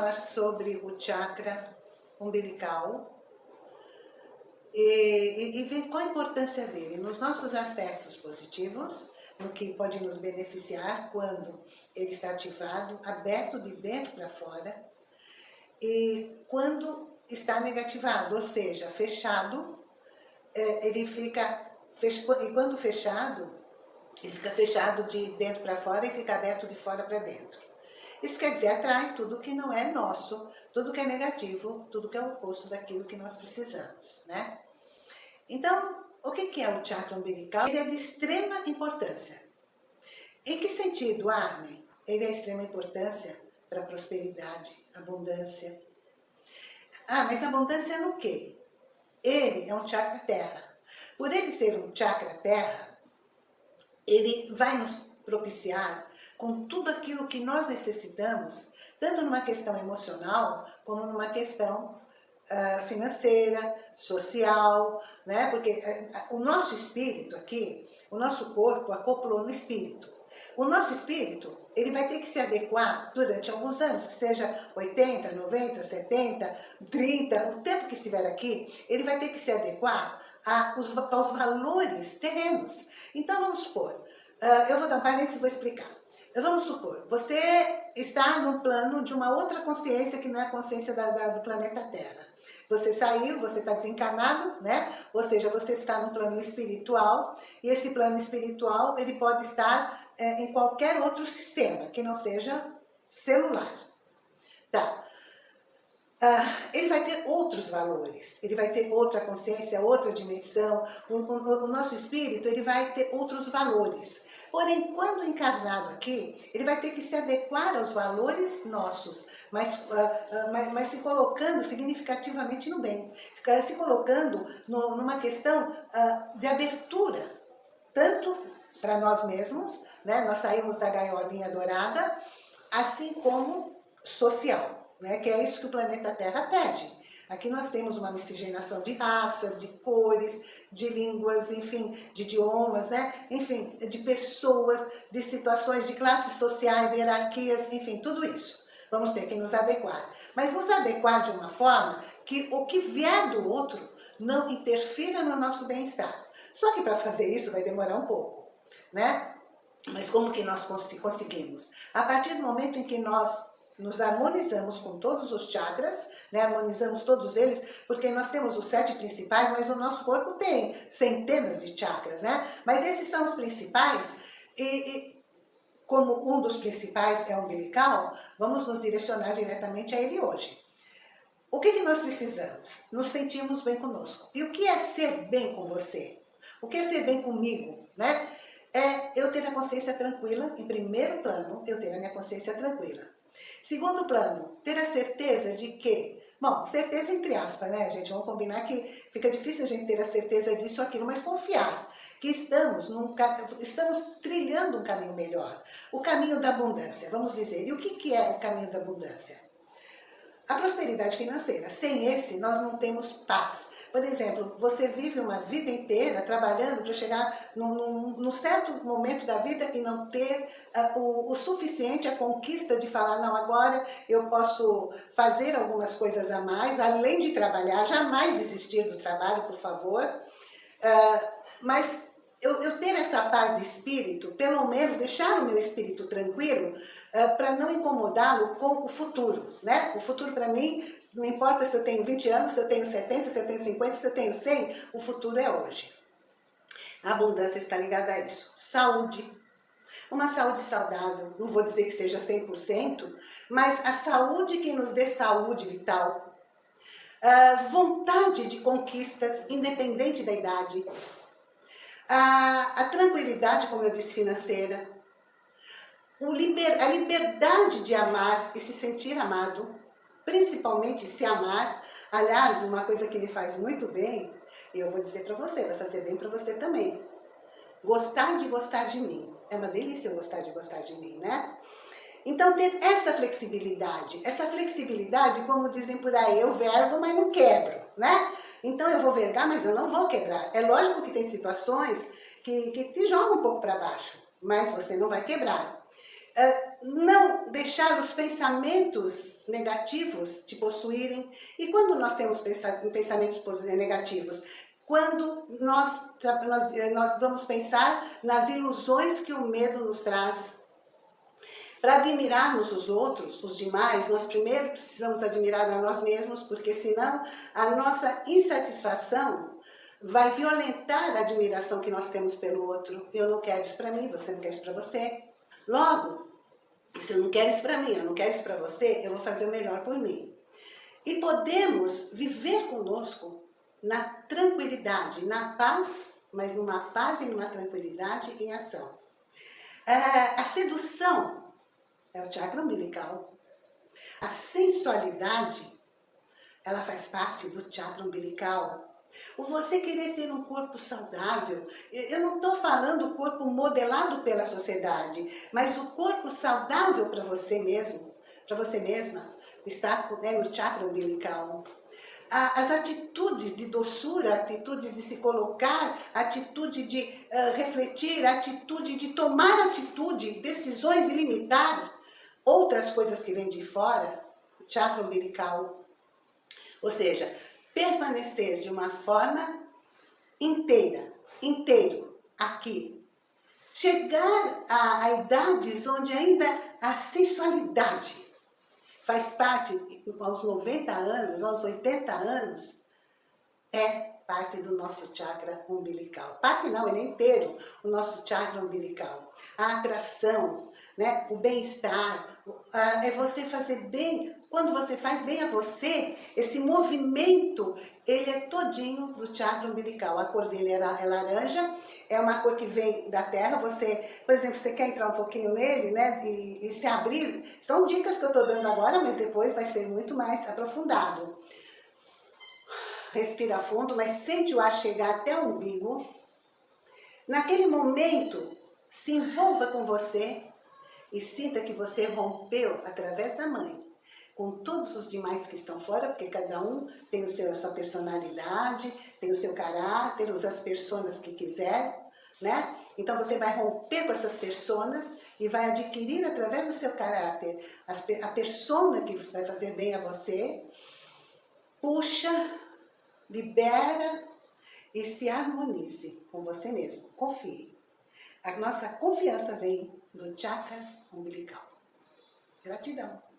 falar sobre o chakra umbilical e, e, e, ver qual a importância dele nos nossos aspectos positivos, no que pode nos beneficiar quando ele está ativado, aberto de dentro para fora, e quando está negativado, ou seja, fechado, é, ele fica, e quando fechado, ele fica fechado de dentro para fora e fica aberto de fora para dentro. Isso quer dizer, atrai tudo que não é nosso, tudo que é negativo, tudo que é o oposto daquilo que nós precisamos, né? Então, o que é o chakra umbilical? Ele é de extrema importância. Em que sentido, Armin? Ele é de extrema importância para prosperidade, abundância. Ah, mas abundância no quê? Ele é um chakra terra. Por ele ser um chakra terra, ele vai nos propiciar com tudo aquilo que nós necessitamos, tanto numa questão emocional, como numa questão uh, financeira, social, né? Porque uh, o nosso espírito aqui, o nosso corpo acoplou no espírito. O nosso espírito, ele vai ter que se adequar durante alguns anos, que seja 80, 90, 70, 30, o tempo que estiver aqui, ele vai ter que se adequar aos, valores terrenos. Então, vamos supor, uh, eu vou dar um parênteses e vou explicar. Vamos supor, você está no plano de uma outra consciência que não é a consciência da, da, do planeta Terra. Você saiu, você está desencarnado, né? Ou seja, você está no plano espiritual e esse plano espiritual ele pode estar é, em qualquer outro sistema que não seja celular. Tá. Uh, ele vai ter outros valores, ele vai ter outra consciência, outra dimensão, o, o, o nosso espírito ele vai ter outros valores. Porém, quando encarnado aqui, ele vai ter que se adequar aos valores nossos, mas, uh, uh, mas, mas, se colocando significativamente no bem, se colocando no, numa questão de abertura, tanto para nós mesmos, né? nós saímos da gaiolinha dourada, assim como social, né? que é isso que o planeta Terra pede. Aqui nós temos uma miscigenação de raças, de cores, de línguas, enfim, de idiomas, né? Enfim, de pessoas, de situações, de classes sociais, hierarquias, enfim, tudo isso. Vamos ter que nos adequar. Mas nos adequar de uma forma que o que vier do outro não interfira no nosso bem-estar. Só que para fazer isso vai demorar um pouco, né? Mas como que nós conseguimos? A partir do momento em que nós nos harmonizamos com todos os chakras, né? harmonizamos todos eles, porque nós temos os sete principais, mas o nosso corpo tem centenas de chakras, né? Mas esses são os principais e, e como um dos principais é o umbilical, vamos nos direcionar diretamente a ele hoje. O que, que nós precisamos? Nos sentirmos bem conosco. E o que é ser bem com você? O que é ser bem comigo, né? É eu ter a consciência tranquila, em primeiro plano, eu ter a minha consciência tranquila. Segundo plano, ter a certeza de que, bom, certeza entre aspas, né, gente? Vamos combinar que fica difícil a gente ter a certeza disso ou aquilo, mas confiar que estamos, num, estamos trilhando um caminho melhor. O caminho da abundância, vamos dizer. E o que, que é o caminho da abundância? A prosperidade financeira. Sem esse, nós não temos paz. Por exemplo, você vive uma vida inteira trabalhando para chegar num, num, num, certo momento da vida e não ter uh, o, o, suficiente, a conquista de falar, não, agora eu posso fazer algumas coisas a mais, além de trabalhar, jamais desistir do trabalho, por favor. Uh, mas eu, eu, ter essa paz de espírito, pelo menos deixar o meu espírito tranquilo, uh, para não incomodá-lo com o futuro, né? O futuro para mim não importa se eu tenho 20 anos, se eu tenho 70, se eu tenho 50, se eu tenho 100, o futuro é hoje. A abundância está ligada a isso. Saúde. Uma saúde saudável, não vou dizer que seja 100%, mas a saúde que nos dê saúde vital. Uh, vontade de conquistas, independente da idade. Uh, a tranquilidade, como eu disse, financeira. Liber, a liberdade de amar e se sentir amado principalmente se amar. Aliás, uma coisa que me faz muito bem, eu vou dizer para você, vai fazer bem para você também. Gostar de gostar de mim. É uma delícia gostar de gostar de mim, né? Então, ter essa flexibilidade. Essa flexibilidade, como dizem por aí, eu vergo, mas não quebro, né? Então, eu vou vergar, mas eu não vou quebrar. É lógico que tem situações que, que te jogam um pouco para baixo, mas você não vai quebrar. Uh, não deixar os pensamentos negativos te possuírem. E quando nós temos pensamentos negativos? Quando nós, nós, nós vamos pensar nas ilusões que o medo nos traz. Para admirarmos os outros, os demais, nós primeiro precisamos admirar a nós mesmos, porque senão a nossa insatisfação vai violentar a admiração que nós temos pelo outro. Eu não quero isso para mim, você não quer isso para você. Logo, se eu não quero isso para mim, eu não quero isso para você, eu vou fazer o melhor por mim. E podemos viver conosco na tranquilidade, na paz, mas numa paz e numa tranquilidade em ação. É, a sedução é o chakra umbilical. A sensualidade, ela faz parte do chakra umbilical. O você querer ter um corpo saudável, eu não estou falando o corpo modelado pela sociedade, mas o corpo saudável para você mesmo, para você mesma, está né, no chakra umbilical. As atitudes de doçura, atitudes de se colocar, atitude de uh, refletir, atitude de tomar atitude, decisões ilimitar, outras coisas que vêm de fora, chakra umbilical. Ou seja, permanecer de uma forma inteira, inteiro, aqui. Chegar a, a idades onde ainda a sensualidade faz parte, aos 90 anos, aos 80 anos, é parte do nosso chakra umbilical. Parte não, ele é inteiro, o nosso chakra umbilical. A atração, né, o bem-estar, é você fazer bem quando você faz bem a você, esse movimento, ele é todinho do chakra umbilical. A cor dele é, é laranja, é uma cor que vem da terra. Você, por exemplo, você quer entrar um pouquinho nele, né, e, e se abrir. São dicas que eu estou dando agora, mas depois vai ser muito mais aprofundado. Respira fundo, mas sente o ar chegar até o umbigo. Naquele momento, se envolva com você e sinta que você rompeu através da mãe com todos os demais que estão fora, porque cada um tem o seu, a sua personalidade, tem o seu caráter, as pessoas que quiser, né? Então você vai romper com essas pessoas e vai adquirir através do seu caráter a persona que vai fazer bem a você, puxa, libera e se harmonize com você mesmo, confie. A nossa confiança vem do chakra umbilical. Gratidão.